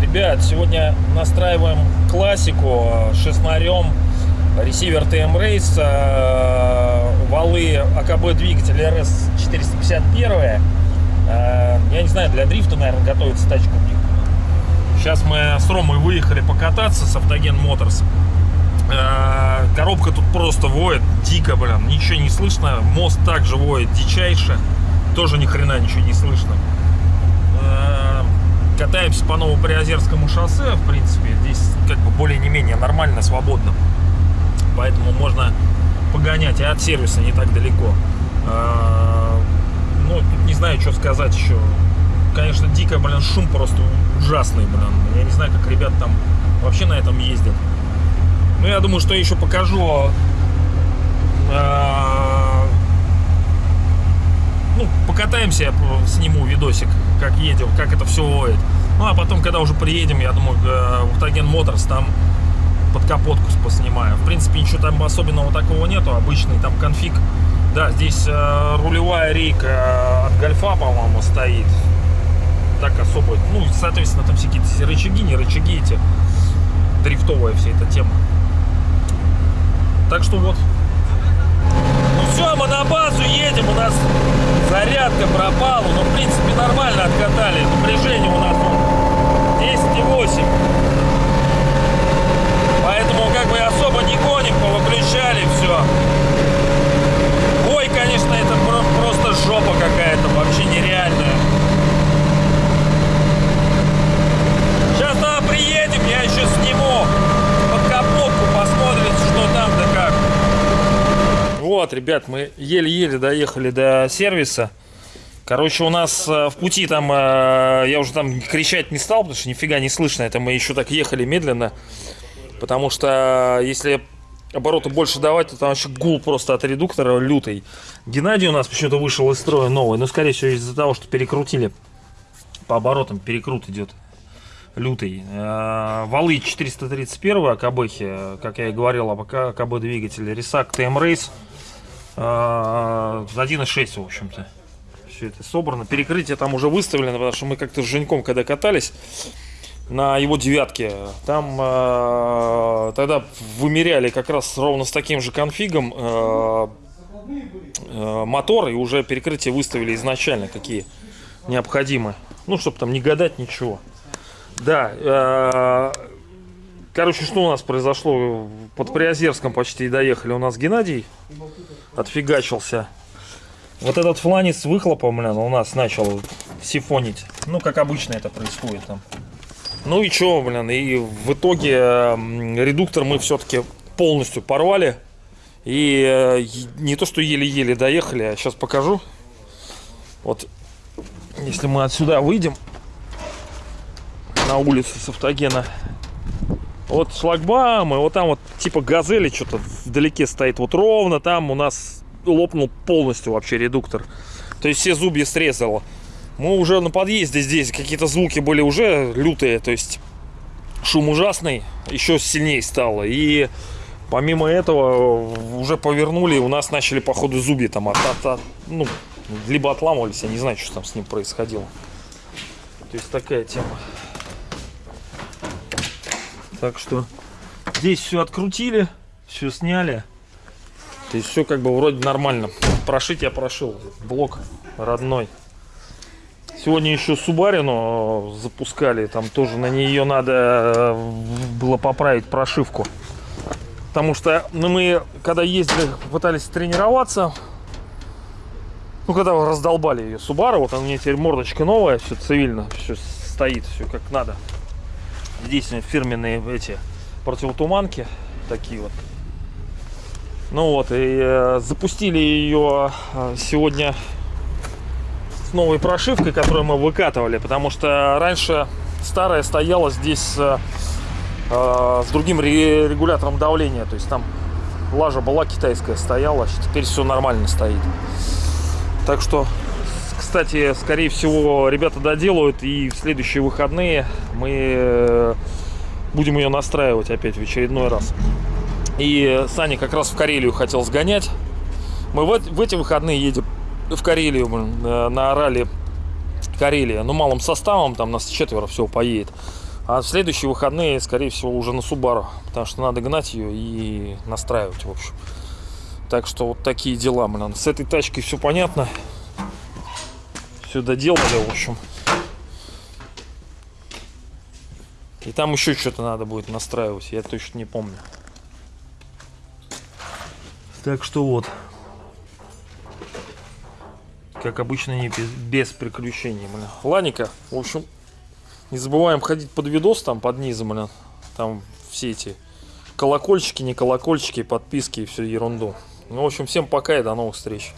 Ребят, сегодня настраиваем классику шестнарем ресивер Race, э, валы АКБ двигатель RS 451. Э, Я не знаю, для дрифта, наверное, готовится тачка. Сейчас мы с Ромой выехали покататься с Автоген Моторс. Э, Коробка тут просто воет дико, блин, ничего не слышно. Мост также воет дичайше, тоже ни хрена ничего не слышно. Э, Катаемся по Новоприозерскому шоссе, в принципе, здесь как бы более не менее нормально, свободно. Поэтому можно погонять и от сервиса не так далеко. Э, Ну, тут не знаю, что сказать еще. Конечно, дико, блин, шум просто ужасный, блин. Я не знаю, как ребят там вообще на этом ездят. Ну, я думаю, что еще покажу. э, Ну, покатаемся, я сниму видосик, как едем, как это все воет. Ну, а потом, когда уже приедем, я думаю, э, в Моторс там под капотку поснимаю. В принципе, ничего там особенного такого нету. Обычный там конфиг. Да, здесь э, рулевая рейка э, от гольфа, по-моему, стоит. Так особо. Ну, соответственно, там всякие рычаги, не рычаги эти. Дрифтовая вся эта тема. Так что вот. Ну все, мы на базу едем. У нас зарядка пропала. Но, в принципе, нормально откатали. Напряжение у нас вон 10,8. Поэтому как бы особо не гоним, повыключали все. Ой, конечно, это про- просто жопа какая-то, вообще нереальная. Сейчас туда приедем, я еще сниму под капотку, посмотрите, что там да как. Вот, ребят, мы еле-еле доехали до сервиса. Короче, у нас э, в пути там, э, я уже там кричать не стал, потому что нифига не слышно. Это мы еще так ехали медленно. Потому что э, если обороты больше давать, то там вообще гул просто от редуктора лютый. Геннадий у нас почему-то вышел из строя новый. Но, скорее всего, из-за того, что перекрутили по оборотам, перекрут идет лютый. Валы 431 АКБхи, как я и говорил, об АКБ двигатель. Рисак TM Race. Э, 1.6, в общем-то. Все это собрано. Перекрытие там уже выставлено, потому что мы как-то с Женьком, когда катались на его девятке, там э, тогда вымеряли как раз ровно с таким же конфигом э, мотор, и уже перекрытие выставили изначально, какие необходимы. Ну, чтобы там не гадать ничего. Да, э, короче, что у нас произошло? Под Приозерском почти доехали. У нас Геннадий отфигачился. Вот этот фланец с выхлопом, блин, у нас начал сифонить. Ну, как обычно это происходит там. Ну и чё, блин, и в итоге редуктор мы все-таки полностью порвали. И э, не то, что еле-еле доехали, а сейчас покажу. Вот, если мы отсюда выйдем на улицу с автогена. Вот шлагбаум, и вот там вот типа газели что-то вдалеке стоит. Вот ровно там у нас лопнул полностью вообще редуктор. То есть все зубья срезало. Мы уже на подъезде здесь какие-то звуки были уже лютые, то есть шум ужасный, еще сильнее стало. И помимо этого уже повернули, у нас начали походу зубья там от, от- от- ну, либо отламывались, я не знаю, что там с ним происходило. То есть такая тема. Так что здесь все открутили, все сняли. То есть все как бы вроде нормально. Прошить я прошил. Блок родной. Сегодня еще Субарину запускали. Там тоже на нее надо э, было поправить прошивку. Потому что ну, мы, когда ездили, пытались тренироваться, ну, когда раздолбали ее Субару, вот она у меня теперь мордочка новая, все цивильно, все стоит, все как надо. Здесь фирменные эти противотуманки, такие вот. Ну вот, и э, запустили ее э, сегодня с новой прошивкой, которую мы выкатывали, потому что раньше старая стояла здесь э, э, с другим ре- регулятором давления, то есть там лажа была китайская стояла, теперь все нормально стоит. Так что, кстати, скорее всего, ребята доделают, и в следующие выходные мы э, будем ее настраивать опять в очередной раз. И Саня как раз в Карелию хотел сгонять. Мы в, в эти выходные едем в Карелию, э, на Орале Карелия. Ну, малым составом, там нас четверо всего поедет. А в следующие выходные, скорее всего, уже на Субару. Потому что надо гнать ее и настраивать, в общем. Так что вот такие дела, блин. С этой тачкой все понятно. Все доделали, в общем. И там еще что-то надо будет настраивать, я точно не помню. Так что вот. Как обычно, не без, без приключений, блин. Ладненько, в общем, не забываем ходить под видос там, под низом, блин. Там все эти колокольчики, не колокольчики, подписки и всю ерунду. Ну, в общем, всем пока и до новых встреч.